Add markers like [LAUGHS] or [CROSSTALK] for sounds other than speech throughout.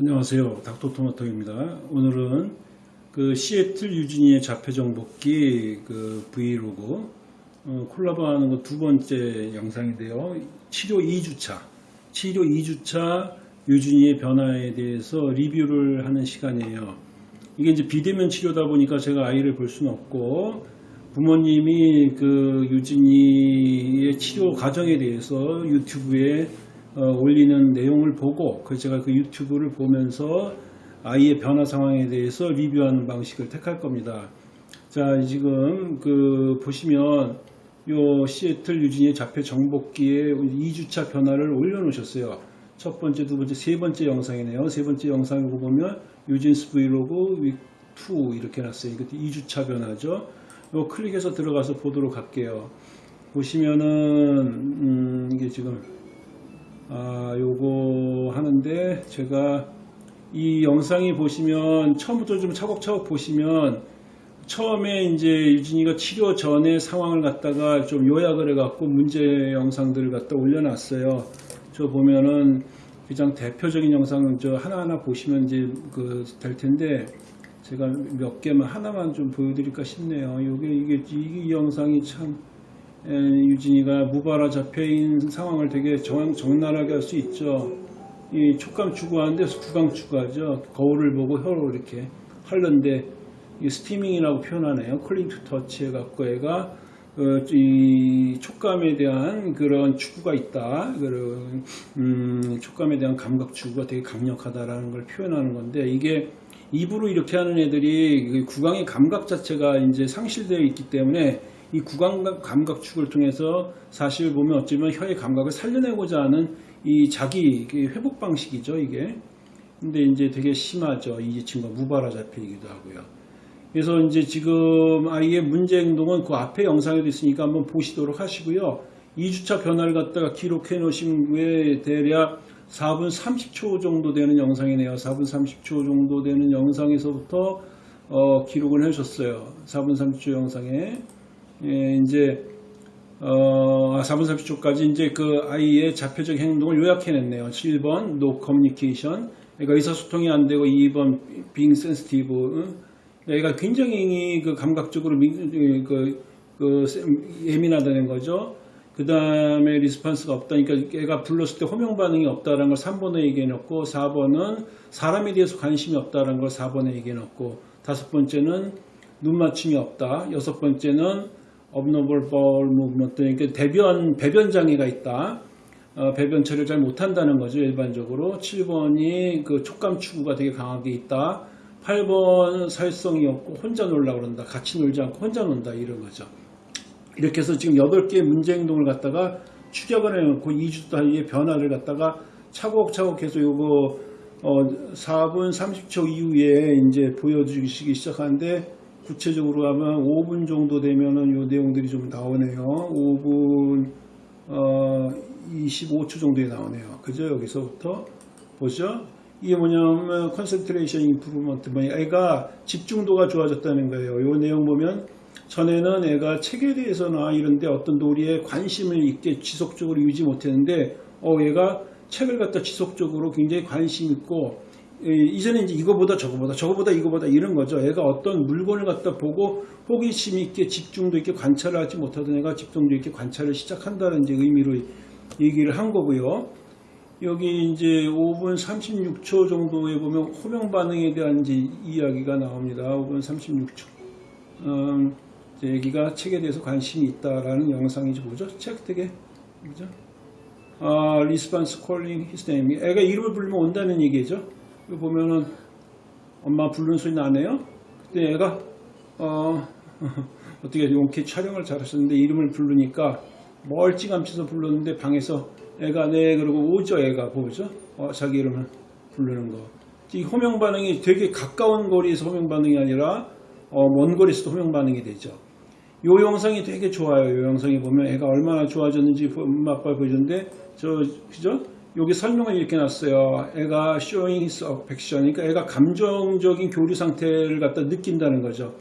안녕하세요. 닥터토마토입니다. 오늘은 그 시애틀 유진이의 자폐정복기 그 브이로그 어, 콜라보하는 거 두 번째 영상인데요. 치료 2주차, 치료 2주차 유진이의 변화에 대해서 리뷰를 하는 시간이에요. 이게 이제 비대면 치료다 보니까 제가 아이를 볼 수는 없고 부모님이 그 유진이의 치료 과정에 대해서 유튜브에 어, 올리는 내용을 보고 그 제가 그 유튜브를 보면서 아이의 변화 상황에 대해서 리뷰하는 방식을 택할 겁니다. 자 지금 그 보시면 요 시애틀 유진이의 자폐 정복기에 2주차 변화를 올려놓으셨어요. 첫 번째, 두 번째, 세 번째 영상이네요. 세 번째 영상을 보면 유진스 브이로그 위2 이렇게 놨어요. 이것도 2주차 변화죠. 요 클릭해서 들어가서 보도록 할게요. 보시면은 음, 이게 지금 아, 요거 하는데 제가 이 영상이 보시면 처음부터 좀 차곡차곡 보시면 처음에 이제 유진이가 치료 전에 상황을 갖다가 좀 요약을 해갖고 문제 영상들을 갖다 올려놨어요. 저 보면은 가장 대표적인 영상은 저 하나하나 보시면 이제 그 될 텐데 제가 몇 개만 하나만 좀 보여드릴까 싶네요. 요게 이게 이 영상이 참 에, 유진이가 무발화 잡혀있는 상황을 되게 정, 적나라하게 할 수 있죠. 이 촉감 추구하는데 구강 추구하죠. 거울을 보고 혀로 이렇게 하는데 이 stimming이라고 표현하네요. calling to touch 해갖고 애가 어, 이 촉감에 대한 그런 추구가 있다. 그런 음, 촉감에 대한 감각 추구가 되게 강력하다라는 걸 표현하는 건데 이게 입으로 이렇게 하는 애들이 그 구강의 감각 자체가 이제 상실되어 있기 때문에 이 구강 감각 축을 통해서 사실 보면 어쩌면 혀의 감각을 살려내고자 하는 이 자기 회복 방식이죠 이게. 근데 이제 되게 심하죠 이 친구가 무발화 잡히기도 하고요. 그래서 이제 지금 아이의 문제 행동은 그 앞에 영상에도 있으니까 한번 보시도록 하시고요. 2주차 변화를 갖다가 기록해 놓으신 후에 대략 4분 30초 정도 되는 영상이네요. 4분 30초 정도 되는 영상에서부터 어, 기록을 해주셨어요. 4분 30초 영상에 예, 이제 어, 4분 30초까지 이제 그 아이의 자폐적 행동을 요약해냈네요. 7번 no communication. 그러니까 의사소통이 안 되고 2번 being sensitive. 애가 굉장히 그 감각적으로 미, 그, 그 예민하다는 거죠. 그 다음에 리스판스가 없다니까 애가 불렀을 때 호명 반응이 없다는 걸 3번에 얘기해놓고 4번은 사람에 대해서 관심이 없다는 걸 4번에 얘기해놓고 다섯 번째는 눈 맞춤이 없다. 여섯 번째는 abnormal bowel movement. 그러니까 대변 배변 장애가 있다. 어, 배변 처리를 잘 못한다는 거죠 일반적으로. 7번이 그 촉감 추구가 되게 강하게 있다. 8번 사회성이 없고 혼자 놀라 그런다. 같이 놀지 않고 혼자 논다. 이런 거죠. 이렇게 해서 지금 8개의 문제 행동을 갖다가 추격을 해놓고 2주 단위의 변화를 갖다가 차곡차곡 해서 요거 어, 4분 30초 이후에 이제 보여주시기 시작하는데 구체적으로 하면 5분 정도 되면은 요 내용들이 좀 나오네요. 5분 어, 25초 정도에 나오네요. 그죠? 여기서부터 보죠? 이게 뭐냐면 concentration improvement 뭐냐 애가 집중도가 좋아졌다는 거예요. 요 내용 보면 전에는 애가 책에 대해서나 이런데 어떤 놀이에 관심을 있게 지속적으로 유지 못했는데 어 얘가 책을 갖다 지속적으로 굉장히 관심 있고 이전에 이제 이거보다 저거보다 저거보다 이거보다 이런 거죠. 애가 어떤 물건을 갖다 보고 호기심 있게 집중도 있게 관찰을 하지 못하던 애가 집중도 있게 관찰을 시작한다는 이제 의미로 얘기를 한 거고요. 여기 이제 5분 36초 정도에 보면 호명 반응에 대한 이제 이야기가 나옵니다. 5분 36초. 음, 애기가 책에 대해서 관심이 있다라는 영상이지 뭐죠? 책 되게 그죠? 아, response calling his name. 애가 이름을 부르면 온다는 얘기죠. 이거 보면은 엄마 부르는 소리 나네요. 그때 애가 어, [LAUGHS] 어떻게 용케 촬영을 잘하셨는데 이름을 부르니까 멀찌감치서 불렀는데 방에서 애가 네 그러고 오죠 애가 보죠. 어, 자기 이름을 부르는 거. 이 호명 반응이 되게 가까운 거리에서 호명 반응이 아니라 어, 먼 거리에서도 호명 반응이 되죠. 요 영상이 되게 좋아요. 요 영상이 보면 애가 얼마나 좋아졌는지 엄마 아빠 보여줬는데 저 그죠? 여기 설명을 이렇게 놨어요. 애가 showing his affection. 그러니까 애가 감정적인 교류 상태를 갖다 느낀다는 거죠.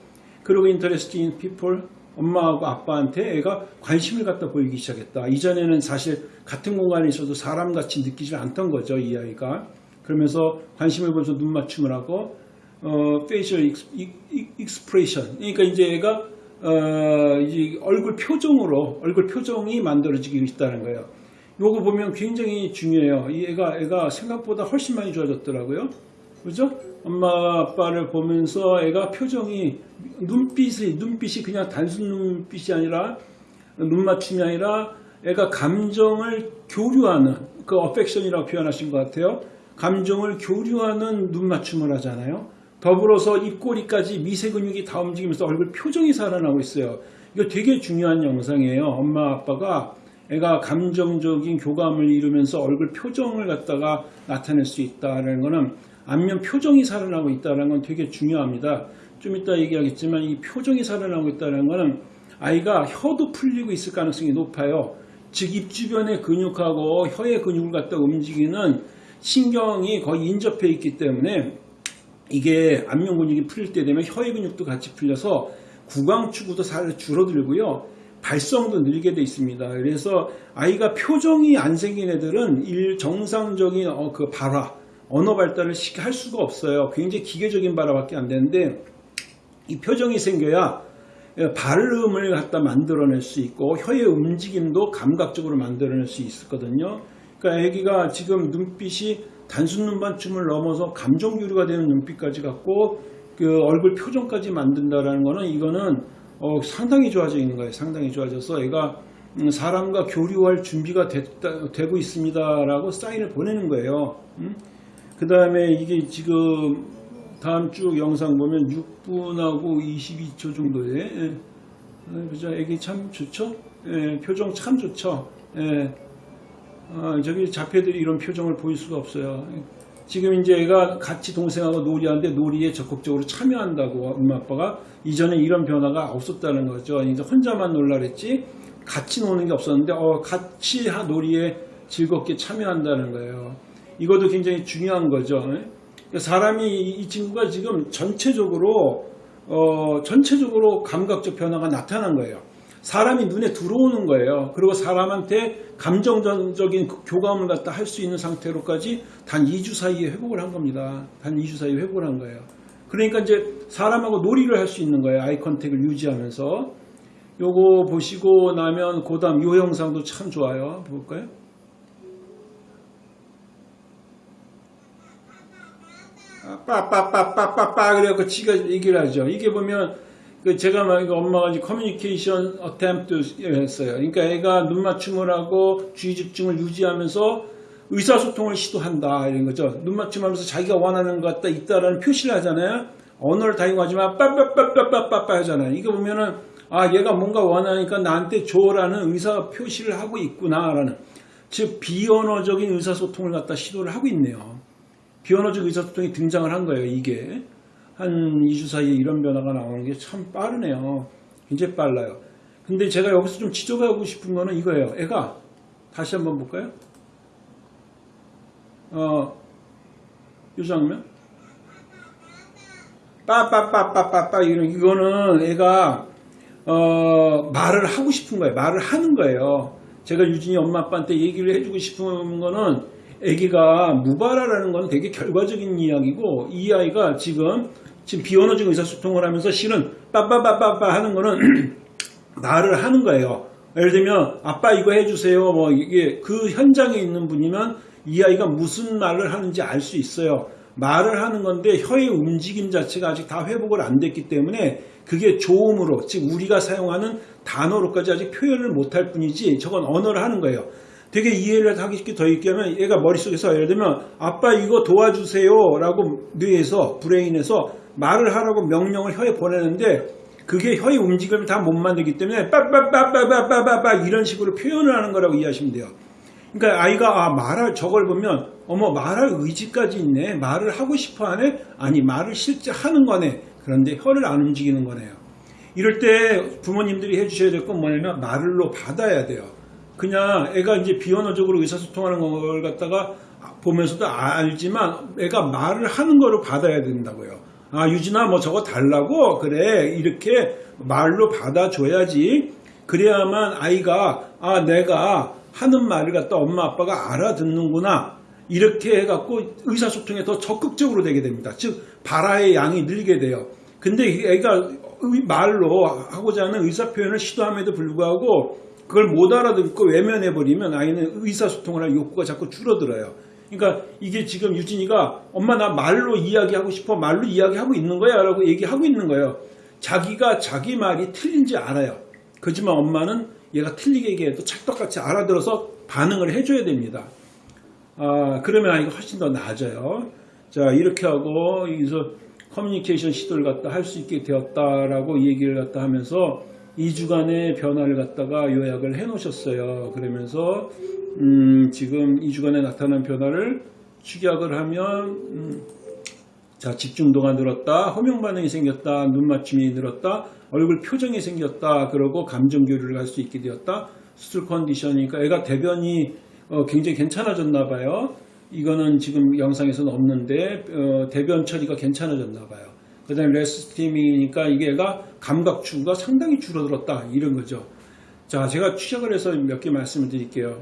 그리고 interest in people. 엄마하고 아빠한테 애가 관심을 갖다 보이기 시작했다. 이전에는 사실 같은 공간에 있어도 사람같이 느끼지 않던 거죠. 이 아이가. 그러면서 관심을 보면서 눈 맞춤을 하고 어, facial expression. 그러니까 이제 얘가 어, 얼굴 표정으로 얼굴 표정이 만들어지고 있다는 거예요. 요거 보면 굉장히 중요해요. 이 애가 애가 생각보다 훨씬 많이 좋아졌더라고요. 그죠? 엄마 아빠를 보면서 애가 표정이 눈빛이 눈빛이 그냥 단순 눈빛이 아니라 눈 맞춤이 아니라 애가 감정을 교류하는 그 어펙션이라고 표현하신 것 같아요. 감정을 교류하는 눈 맞춤을 하잖아요. 더불어서 입꼬리까지 미세 근육이 다 움직이면서 얼굴 표정이 살아나고 있어요. 이거 되게 중요한 영상이에요. 엄마 아빠가 애가 감정적인 교감을 이루면서 얼굴 표정을 갖다가 나타낼 수 있다는 것은 안면 표정이 살아나고 있다는 건 되게 중요합니다. 좀 이따 얘기하겠지만 이 표정이 살아나고 있다는 것은 아이가 혀도 풀리고 있을 가능성이 높아요. 즉 입 주변의 근육하고 혀의 근육을 갖다 움직이는 신경이 거의 인접해 있기 때문에 이게 안면 근육이 풀릴 때 되면 혀의 근육도 같이 풀려서 구강추구도 살 줄어들고요. 발성도 늘게 돼 있습니다. 그래서 아이가 표정이 안 생긴 애들은 일 정상적인 어, 그 발화, 언어 발달을 할 수가 없어요. 굉장히 기계적인 발화밖에 안 되는데 이 표정이 생겨야 발음을 갖다 만들어낼 수 있고 혀의 움직임도 감각적으로 만들어낼 수 있거든요. 그러니까 아기가 지금 눈빛이 단순 눈맞춤을 넘어서 감정 교류가 되는 눈빛까지 갖고 그 얼굴 표정까지 만든다라는 거는 이거는 어, 상당히 좋아져 있는 거예요. 상당히 좋아져서 애가 음, 사람과 교류할 준비가 됐다, 되고 있습니다라고 사인을 보내는 거예요. 음? 그 다음에 이게 지금 다음 쭉 영상 보면 6분하고 22초 정도에 예. 어, 그죠? 애기 참 좋죠? 예, 표정 참 좋죠? 예. 아, 저기 자폐들이 이런 표정을 보일 수가 없어요. 지금 이제 애가 같이 동생하고 놀이하는데 놀이에 적극적으로 참여한다고 엄마 아빠가 이전에 이런 변화가 없었다는 거죠. 이제 혼자만 놀라 그랬지 같이 노는 게 없었는데 어, 같이 놀이에 즐겁게 참여한다는 거예요. 이것도 굉장히 중요한 거죠. 사람이 이 친구가 지금 전체적으로 어, 전체적으로 감각적 변화가 나타난 거예요. 사람이 눈에 들어오는 거예요. 그리고 사람한테 감정적인 교감을 갖다 할 수 있는 상태로까지 단 2주 사이에 회복을 한 겁니다. 단 2주 사이에 회복을 한 거예요. 그러니까 이제 사람하고 놀이를 할 수 있는 거예요. 아이 컨택을 유지하면서. 요거 보시고 나면 그 다음 요 영상도 참 좋아요. 볼까요? 빠빠빠빠빠빠 그래갖고 지가 얘기를 하죠. 이게 보면 그 제가 막 엄마가 커뮤니케이션 어템트 했어요. 그러니까 애가 눈 맞춤을 하고 주의 집중을 유지하면서 의사소통을 시도한다 이런 거죠. 눈 맞춤하면서 자기가 원하는 것 같다 있다라는 표시를 하잖아요. 언어를 다용하지만 빠빠빠빠빠빠 하잖아요. 이거 보면은 아 얘가 뭔가 원하니까 나한테 줘라는 의사 표시를 하고 있구나라는 즉 비언어적인 의사소통을 갖다 시도를 하고 있네요. 비언어적 의사소통이 등장을 한 거예요. 이게 한 2주 사이에 이런 변화가 나오는 게 참 빠르네요. 굉장히 빨라요. 근데 제가 여기서 좀 지적하고 싶은 거는 이거예요. 애가 다시 한번 볼까요? 어, 이 장면? 빠빠빠빠빠빠 이런 이거는 애가 어, 말을 하고 싶은 거예요. 말을 하는 거예요. 제가 유진이 엄마 아빠한테 얘기를 해주고 싶은 거는 아기가 무발화라는 건 되게 결과적인 이야기고 이 아이가 지금 지금 비언어적 의사소통을 하면서 실은 빠빠빠빠빠 하는 거는 [CLEARS THROAT] 말을 하는 거예요. 예를 들면 아빠 이거 해주세요. 뭐 이게 그 현장에 있는 분이면 이 아이가 무슨 말을 하는지 알 수 있어요. 말을 하는 건데 혀의 움직임 자체가 아직 다 회복을 안 됐기 때문에 그게 조음으로 즉 우리가 사용하는 단어로까지 아직 표현을 못할 뿐이지 저건 언어를 하는 거예요. 되게 이해를 하기 쉽게 더 있게 하면 얘가 머릿속에서 예를 들면 아빠 이거 도와주세요 라고 뇌에서 브레인에서 말을 하라고 명령을 혀에 보내는데 그게 혀의 움직임을 다 못 만들기 때문에 빠빠빠빠빠빠빠 이런 식으로 표현을 하는 거라고 이해하시면 돼요. 그러니까 아이가 아 말할 저걸 보면 어머 말할 의지까지 있네 말을 하고 싶어 하네 아니 말을 실제 하는 거네 그런데 혀를 안 움직이는 거네요. 이럴 때 부모님들이 해주셔야 될 건 뭐냐면 말을로 받아야 돼요. 그냥 애가 이제 비언어적으로 의사소통하는 걸 갖다가 보면서도 알지만 애가 말을 하는 거를 받아야 된다고요. 아 유진아 뭐 저거 달라고 그래 이렇게 말로 받아줘야지 그래야만 아이가 아 내가 하는 말을 갖다 엄마 아빠가 알아듣는구나 이렇게 해갖고 의사소통에 더 적극적으로 되게 됩니다. 즉 발화의 양이 늘게 돼요. 근데 애가 의- 말로 하고자 하는 의사표현을 시도함에도 불구하고 그걸 못 알아듣고 외면해버리면 아이는 의사소통을 할 욕구가 자꾸 줄어들어요. 그러니까 이게 지금 유진이가 엄마 나 말로 이야기하고 싶어 말로 이야기하고 있는 거야 라고 얘기하고 있는 거예요. 자기가 자기 말이 틀린지 알아요. 그지만 엄마는 얘가 틀리게 얘기해도 찰떡같이 알아들어서 반응을 해줘야 됩니다. 아, 그러면 아이가 훨씬 더 나아져요. 자, 이렇게 하고, 여기서 커뮤니케이션 시도를 갖다 할 수 있게 되었다라고 얘기를 갖다 하면서 2주간의 변화를 갖다가 요약을 해 놓으셨어요. 그러면서, 음, 지금 2주간에 나타난 변화를 축약을 하면, 음, 자, 집중도가 늘었다, 호명 반응이 생겼다, 눈 맞춤이 늘었다, 얼굴 표정이 생겼다, 그러고 감정 교류를 할 수 있게 되었다. 수술 컨디션이니까 애가 대변이 어, 굉장히 괜찮아졌나 봐요. 이거는 지금 영상에서는 없는데 어, 대변 처리가 괜찮아졌나 봐요. 그 다음에 레스티미니까 이게 애가 감각 추구가 상당히 줄어들었다 이런 거죠. 자, 제가 추적을 해서 몇 개 말씀을 드릴게요.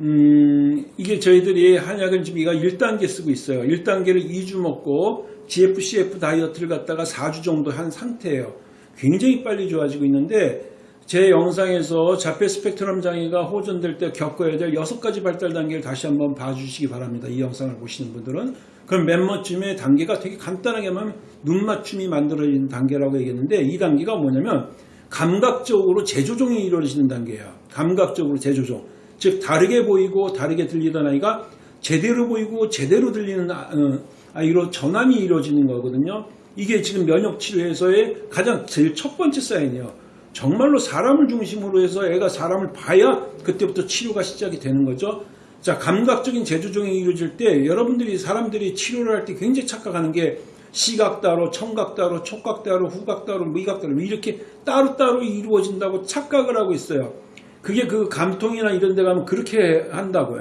음, 이게 저희들이 한약은 지금 이가 1단계 쓰고 있어요. 1단계를 2주 먹고 GFCF 다이어트를 갖다가 4주 정도 한 상태예요. 굉장히 빨리 좋아지고 있는데 제 영상에서 자폐 스펙트럼 장애가 호전될 때 겪어야 될 6가지 발달 단계를 다시 한번 봐주시기 바랍니다. 이 영상을 보시는 분들은. 그럼 맨 먼쯤에 단계가 되게 간단하게 하면 눈 맞춤이 만들어지는 단계라고 얘기했는데 이 단계가 뭐냐면 감각적으로 재조정이 이루어지는 단계예요. 감각적으로 재조정. 즉 다르게 보이고 다르게 들리던 아이가 제대로 보이고 제대로 들리는 아- 어, 아이로 전환이 이루어지는 거거든요. 이게 지금 면역 치료에서의 가장 제일 첫 번째 사인이에요. 정말로 사람을 중심으로 해서 애가 사람을 봐야 그때부터 치료가 시작이 되는 거죠. 자, 감각적인 재조정이 이루어질 때 여러분들이 사람들이 치료를 할 때 굉장히 착각하는 게 시각 따로, 청각 따로, 촉각 따로, 후각 따로, 미각 따로 이렇게 따로따로 이루어진다고 착각을 하고 있어요. 그게 그 감통이나 이런 데 가면 그렇게 한다고.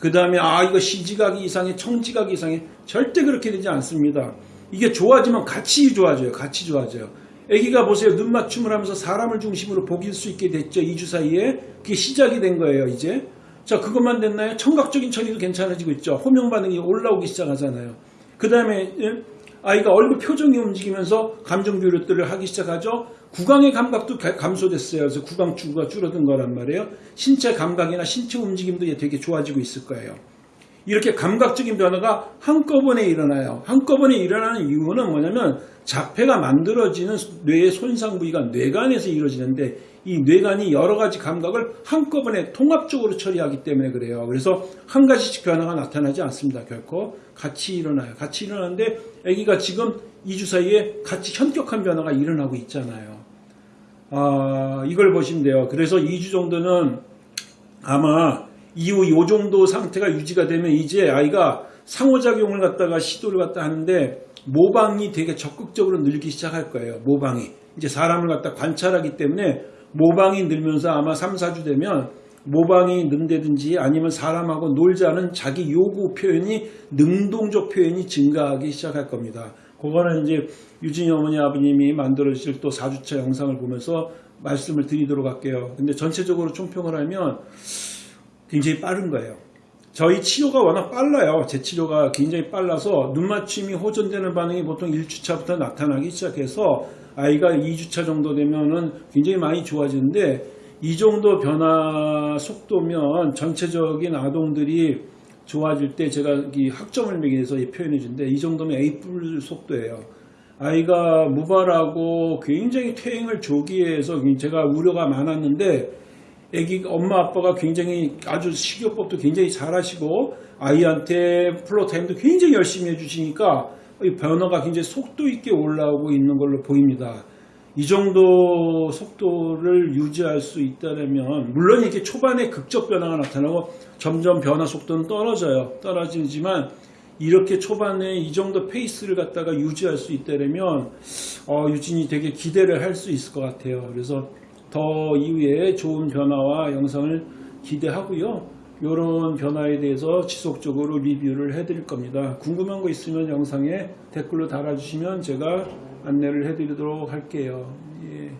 그 다음에 아 이거 시지각이 이상해, 청지각이 이상해. 절대 그렇게 되지 않습니다. 이게 좋아지면 같이 좋아져요. 같이 좋아져요. 아기가 보세요. 눈 맞춤을 하면서 사람을 중심으로 보길 수 있게 됐죠. 2주 사이에. 그게 시작이 된 거예요. 이제. 자 그것만 됐나요? 청각적인 처리도 괜찮아지고 있죠. 호명 반응이 올라오기 시작하잖아요. 그 다음에 아이가 얼굴 표정이 움직이면서 감정 교류들을 하기 시작하죠. 구강의 감각도 가- 감소됐어요. 그래서 구강 추구가 줄어든 거란 말이에요. 신체 감각이나 신체 움직임도 되게 좋아지고 있을 거예요. 이렇게 감각적인 변화가 한꺼번에 일어나요. 한꺼번에 일어나는 이유는 뭐냐면 자폐가 만들어지는 뇌의 손상 부위가 뇌간에서 이루어지는데 이 뇌간이 여러 가지 감각을 한꺼번에 통합적으로 처리하기 때문에 그래요. 그래서 한 가지씩 변화가 나타나지 않습니다. 결코 같이 일어나요. 같이 일어나는데 아기가 지금 2주 사이에 같이 현격한 변화가 일어나고 있잖아요. 아, 이걸 보시면 돼요. 그래서 2주 정도는 아마 이후 이 정도 상태가 유지가 되면 이제 아이가 상호작용을 갖다가 시도를 갖다 하는데 모방이 되게 적극적으로 늘기 시작할 거예요. 모방이. 이제 사람을 갖다 관찰하기 때문에 모방이 늘면서 아마 3, 4주 되면 모방이 는다든지 아니면 사람하고 놀자는 자기 요구 표현이 능동적 표현이 증가하기 시작할 겁니다. 그거는 이제 유진이 어머니 아버님이 만들어주실 또 4주차 영상을 보면서 말씀을 드리도록 할게요. 근데 전체적으로 총평을 하면 굉장히 빠른 거예요. 저희 치료가 워낙 빨라요. 제 치료가 굉장히 빨라서 눈 맞춤이 호전되는 반응이 보통 1주차부터 나타나기 시작해서 아이가 2주차 정도 되면은 굉장히 많이 좋아지는데 이 정도 변화 속도면 전체적인 아동들이 좋아질 때 제가 이 학점을 매겨서 표현해 준데 이 정도면 A뿔 속도예요. 아이가 무발하고 굉장히 퇴행을 조기해서 제가 우려가 많았는데 애기 엄마 아빠가 굉장히 아주 식이요법도 굉장히 잘하시고 아이한테 플로타임도 굉장히 열심히 해주시니까 이 변화가 굉장히 속도 있게 올라오고 있는 걸로 보입니다. 이 정도 속도를 유지할 수 있다면 물론 이렇게 초반에 극적 변화가 나타나고 점점 변화 속도는 떨어져요. 떨어지지만 이렇게 초반에 이 정도 페이스를 갖다가 유지할 수 있다면 어, 유진이 되게 기대를 할 수 있을 것 같아요. 그래서 더 이후에 좋은 변화와 영상을 기대하고요. 이런 변화에 대해서 지속적으로 리뷰를 해드릴 겁니다. 궁금한 거 있으면 영상에 댓글로 달아주시면 제가 안내를 해드리도록 할게요. 예.